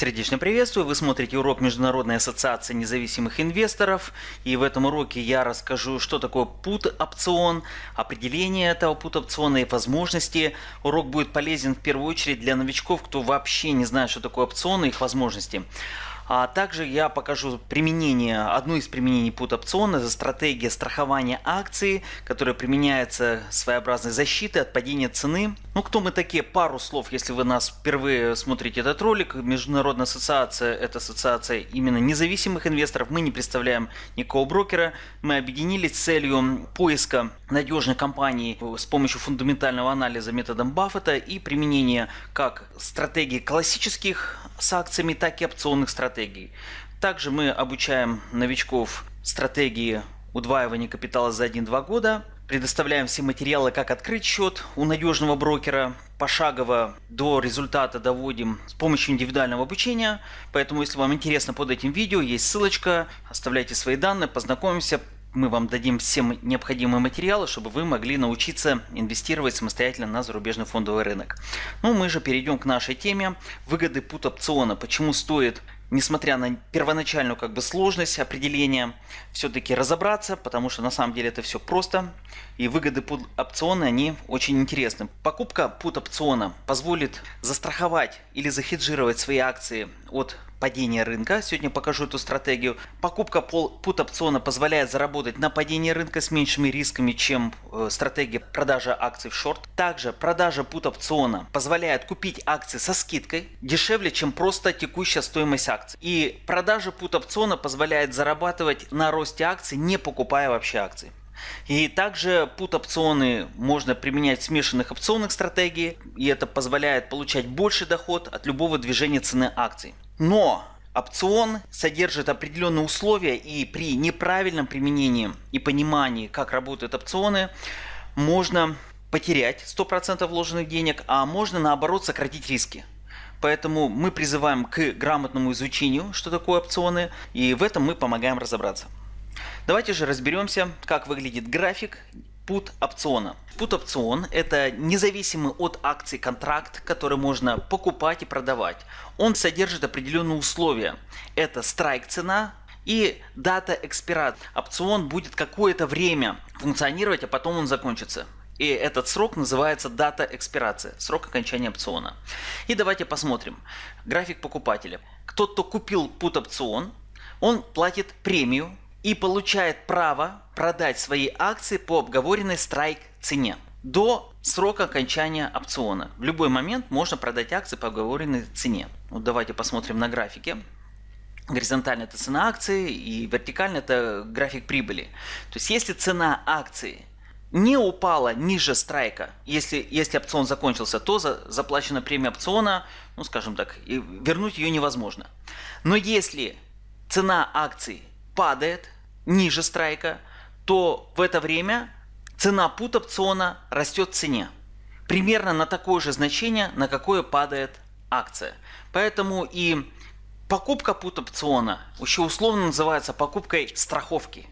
Сердечно приветствую, вы смотрите урок Международной ассоциации независимых инвесторов и в этом уроке я расскажу, что такое put опцион, определение этого put опциона и возможности. Урок будет полезен в первую очередь для новичков, кто вообще не знает, что такое опционы и их возможности. А также я покажу применение, одну из применений put опциона, это стратегия страхования акций, которая применяется своеобразной защиты от падения цены. Ну кто мы такие? Пару слов, если вы нас впервые смотрите этот ролик. Международная ассоциация – это ассоциация именно независимых инвесторов. Мы не представляем никакого брокера. Мы объединились с целью поиска надежной компании с помощью фундаментального анализа методом Баффета и применения как стратегии классических с акциями, так и опционных стратегий. Также мы обучаем новичков стратегии удваивания капитала за 1-2 года, предоставляем все материалы, как открыть счет у надежного брокера, пошагово до результата доводим с помощью индивидуального обучения. Поэтому, если вам интересно под этим видео, есть ссылочка, оставляйте свои данные, познакомимся, мы вам дадим все необходимые материалы, чтобы вы могли научиться инвестировать самостоятельно на зарубежный фондовый рынок. Ну, мы же перейдем к нашей теме. Выгоды пут опциона. Почему стоит несмотря на первоначальную как бы сложность определения, все-таки разобраться, потому что на самом деле это все просто. И выгоды пут опциона, они очень интересны. Покупка пут опциона позволит застраховать или захеджировать свои акции от падения рынка. Сегодня покажу эту стратегию. Покупка пут опциона позволяет заработать на падении рынка с меньшими рисками, чем э, стратегия продажи акций в шорт. Также продажа пут опциона позволяет купить акции со скидкой дешевле, чем просто текущая стоимость акций. И продажа пут опциона позволяет зарабатывать на росте акций, не покупая вообще акции. И также put опционы можно применять в смешанных опционных стратегий, и это позволяет получать больше доход от любого движения цены акций. Но опцион содержит определенные условия и при неправильном применении и понимании, как работают опционы, можно потерять 100% вложенных денег, а можно наоборот сократить риски. Поэтому мы призываем к грамотному изучению, что такое опционы, и в этом мы помогаем разобраться. Давайте же разберемся, как выглядит график put опциона. Put опцион это независимый от акций контракт, который можно покупать и продавать. Он содержит определенные условия. Это страйк цена и дата экспират. Опцион будет какое-то время функционировать, а потом он закончится. И этот срок называется дата экспирации, срок окончания опциона. И давайте посмотрим. График покупателя. Кто-то кто купил put опцион, он платит премию и получает право продать свои акции по обговоренной страйк цене до срока окончания опциона. В любой момент можно продать акции по оговоренной цене. Вот давайте посмотрим на графике. Горизонтально это цена акции и вертикально это график прибыли. То есть если цена акции не упала ниже страйка, если, если опцион закончился, то за, заплачена премия опциона, ну скажем так, и вернуть ее невозможно. Но если цена акции падает ниже страйка, то в это время цена пут опциона растет в цене. Примерно на такое же значение, на какое падает акция. Поэтому и покупка пут опциона еще условно называется покупкой страховки.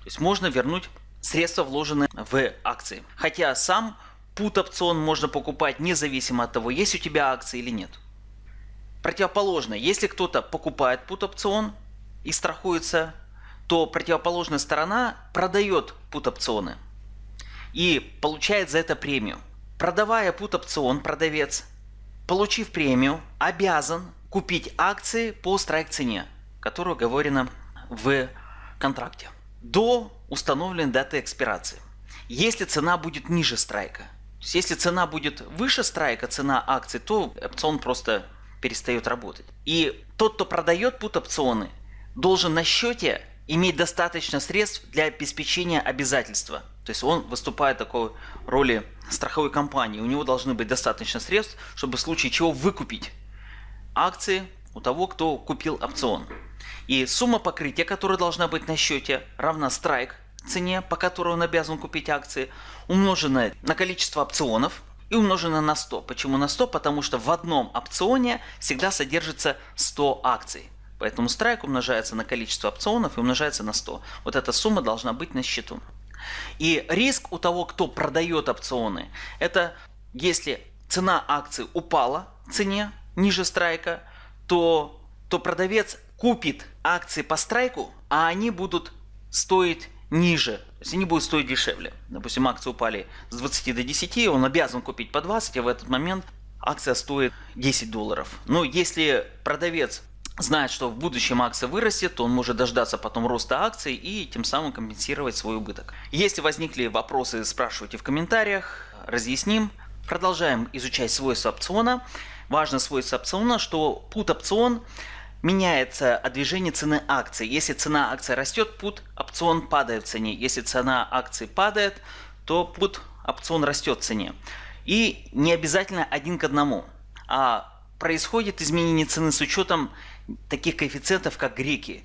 То есть можно вернуть средства, вложенные в акции. Хотя сам пут опцион можно покупать независимо от того, есть у тебя акции или нет. Противоположно, если кто-то покупает пут опцион и страхуется то противоположная сторона продает пут-опционы и получает за это премию. Продавая пут-опцион, продавец, получив премию, обязан купить акции по страйк-цене, которая оговорена в контракте, до установленной даты экспирации. Если цена будет ниже страйка, то есть если цена будет выше страйка, цена акций, то опцион просто перестает работать. И тот, кто продает пут-опционы, должен на счете иметь достаточно средств для обеспечения обязательства. То есть он выступает такой роли страховой компании. У него должны быть достаточно средств, чтобы в случае чего выкупить акции у того, кто купил опцион. И сумма покрытия, которая должна быть на счете, равна страйк цене, по которой он обязан купить акции, умноженная на количество опционов и умноженная на 100. Почему на 100? Потому что в одном опционе всегда содержится 100 акций. Поэтому страйк умножается на количество опционов и умножается на 100. Вот эта сумма должна быть на счету. И риск у того, кто продает опционы, это если цена акции упала цене ниже страйка, то, то продавец купит акции по страйку, а они будут стоить ниже. То есть они будут стоить дешевле. Допустим, акции упали с 20 до 10, он обязан купить по 20, а в этот момент акция стоит 10 долларов. Но если продавец знает, что в будущем акция вырастет, то он может дождаться потом роста акций и тем самым компенсировать свой убыток. Если возникли вопросы, спрашивайте в комментариях, разъясним. Продолжаем изучать свойства опциона. Важно свойство опциона, что put опцион меняется от движения цены акции. Если цена акции растет, put опцион падает в цене. Если цена акции падает, то put опцион растет в цене. И не обязательно один к одному, а происходит изменение цены с учетом таких коэффициентов, как греки.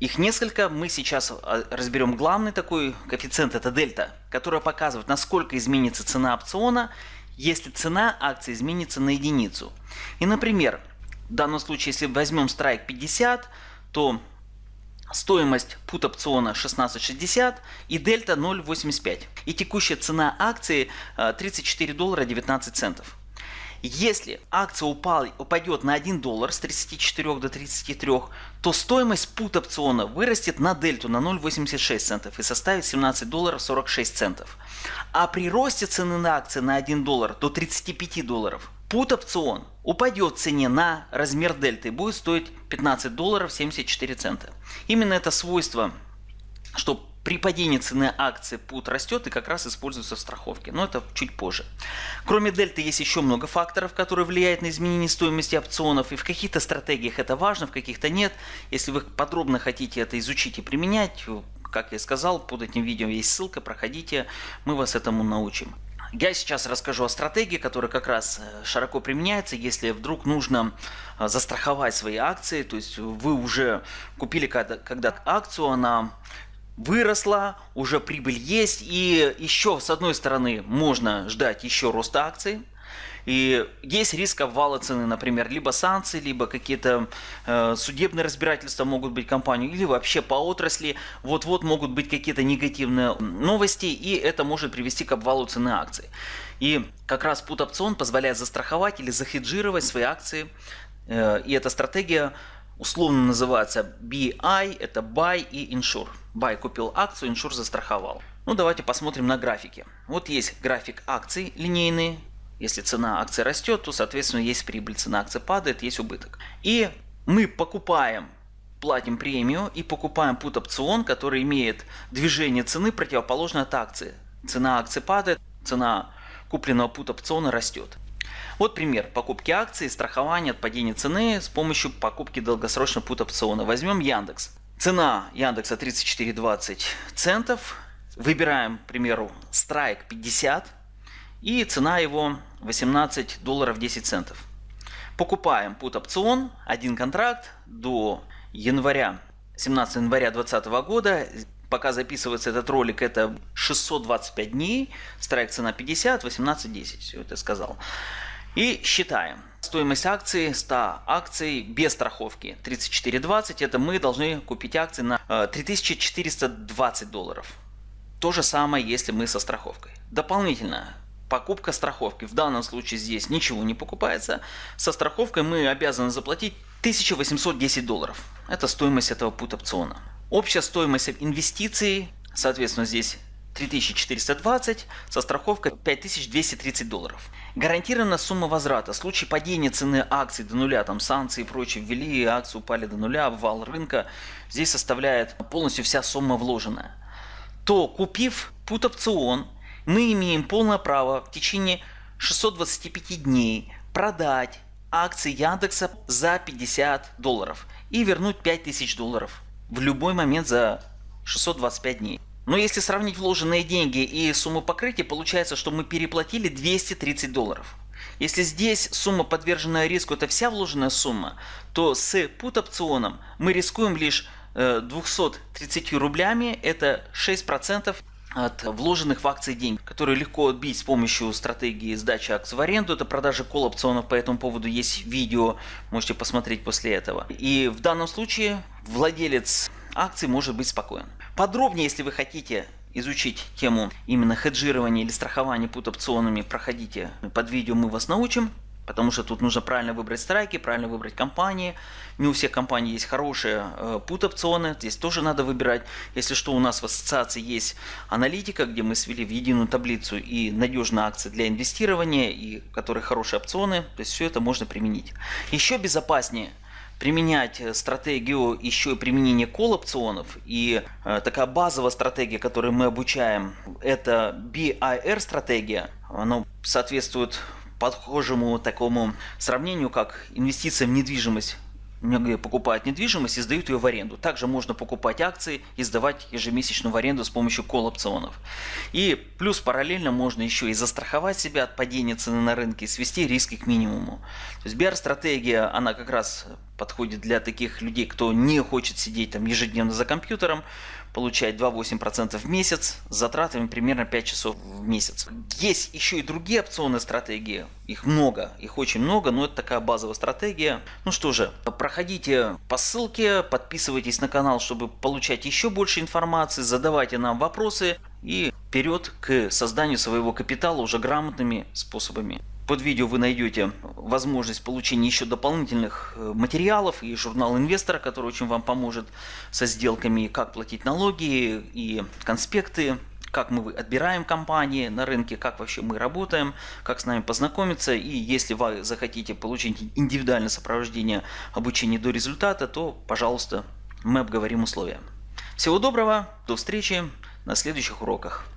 Их несколько, мы сейчас а, разберем главный такой коэффициент, это дельта, который показывает, насколько изменится цена опциона, если цена акции изменится на единицу. И, например, в данном случае, если возьмем страйк 50, то стоимость put опциона 16.60 и дельта 0.85. И текущая цена акции 34 а, доллара 19 центов. Если акция упал, упадет на 1 доллар с 34 до 33, то стоимость put опциона вырастет на дельту на 0,86 центов и составит 17 долларов 46 центов. А при росте цены на акции на 1 доллар до 35 долларов put опцион упадет в цене на размер дельты и будет стоить 15 долларов 74 цента. Именно это свойство, что при падении цены акции пут растет и как раз используется в страховке, но это чуть позже. Кроме дельты есть еще много факторов, которые влияют на изменение стоимости опционов, и в каких-то стратегиях это важно, в каких-то нет. Если вы подробно хотите это изучить и применять, как я сказал, под этим видео есть ссылка, проходите, мы вас этому научим. Я сейчас расскажу о стратегии, которая как раз э, широко применяется, если вдруг нужно э, застраховать свои акции, то есть вы уже купили когда, когда акцию, она выросла, уже прибыль есть, и еще с одной стороны можно ждать еще роста акций, и есть риск обвала цены, например, либо санкции, либо какие-то э, судебные разбирательства могут быть компании, или вообще по отрасли. Вот-вот могут быть какие-то негативные новости, и это может привести к обвалу цены акций. И как раз put опцион позволяет застраховать или захеджировать свои акции, э, и эта стратегия условно называется BI, это Buy и Insure. Buy купил акцию, Insure застраховал. Ну давайте посмотрим на графики. Вот есть график акций линейный. Если цена акции растет, то соответственно есть прибыль, цена акции падает, есть убыток. И мы покупаем, платим премию и покупаем put опцион, который имеет движение цены противоположное от акции. Цена акции падает, цена купленного put опциона растет. Вот пример покупки акций, страхования от падения цены с помощью покупки долгосрочного пут опциона. Возьмем Яндекс. Цена Яндекса 34,20 центов. Выбираем, к примеру, страйк 50 и цена его 18 долларов 10 центов. Покупаем пут опцион, один контракт до января 17 января 2020 года пока записывается этот ролик, это 625 дней, страйк цена 50, 18, 10, все это сказал. И считаем. Стоимость акции 100 акций без страховки 34.20. Это мы должны купить акции на 3420 э, долларов. То же самое, если мы со страховкой. Дополнительно покупка страховки. В данном случае здесь ничего не покупается. Со страховкой мы обязаны заплатить 1810 долларов. Это стоимость этого пут опциона. Общая стоимость инвестиций, соответственно, здесь 3420, со страховкой 5230 долларов. Гарантирована сумма возврата. В случае падения цены акций до нуля, там санкции и прочее ввели, акции упали до нуля, обвал рынка, здесь составляет полностью вся сумма вложенная. То купив пут опцион, мы имеем полное право в течение 625 дней продать акции Яндекса за 50 долларов и вернуть 5000 долларов в любой момент за 625 дней. Но если сравнить вложенные деньги и сумму покрытия, получается, что мы переплатили 230 долларов. Если здесь сумма, подверженная риску, это вся вложенная сумма, то с put опционом мы рискуем лишь 230 э, рублями, это 6% от вложенных в акции денег, которые легко отбить с помощью стратегии сдачи акций в аренду. Это продажа кол опционов, по этому поводу есть видео, можете посмотреть после этого. И в данном случае владелец акций может быть спокоен. Подробнее, если вы хотите изучить тему именно хеджирования или страхования пут опционами, проходите под видео, мы вас научим. Потому что тут нужно правильно выбрать страйки, правильно выбрать компании. Не у всех компаний есть хорошие э, пут-опционы, здесь тоже надо выбирать. Если что, у нас в ассоциации есть аналитика, где мы свели в единую таблицу и надежные акции для инвестирования, и которые хорошие опционы. То есть все это можно применить. Еще безопаснее применять э, стратегию еще и применения кол-опционов. И э, такая базовая стратегия, которую мы обучаем, это BIR стратегия. Она соответствует похожему такому сравнению, как инвестиция в недвижимость. Покупают недвижимость и сдают ее в аренду. Также можно покупать акции и сдавать ежемесячно в аренду с помощью кол-опционов. И плюс параллельно можно еще и застраховать себя от падения цены на рынке и свести риски к минимуму. То есть BR-стратегия, она как раз подходит для таких людей, кто не хочет сидеть там ежедневно за компьютером, получать 2,8% в месяц с затратами примерно 5 часов в месяц. Есть еще и другие опционные стратегии. Их много, их очень много, но это такая базовая стратегия. Ну что же, проходите по ссылке, подписывайтесь на канал, чтобы получать еще больше информации, задавайте нам вопросы и вперед к созданию своего капитала уже грамотными способами. Под видео вы найдете возможность получения еще дополнительных э, материалов и журнал инвестора, который очень вам поможет со сделками, как платить налоги и конспекты, как мы отбираем компании на рынке, как вообще мы работаем, как с нами познакомиться. И если вы захотите получить индивидуальное сопровождение обучения до результата, то, пожалуйста, мы обговорим условия. Всего доброго, до встречи на следующих уроках.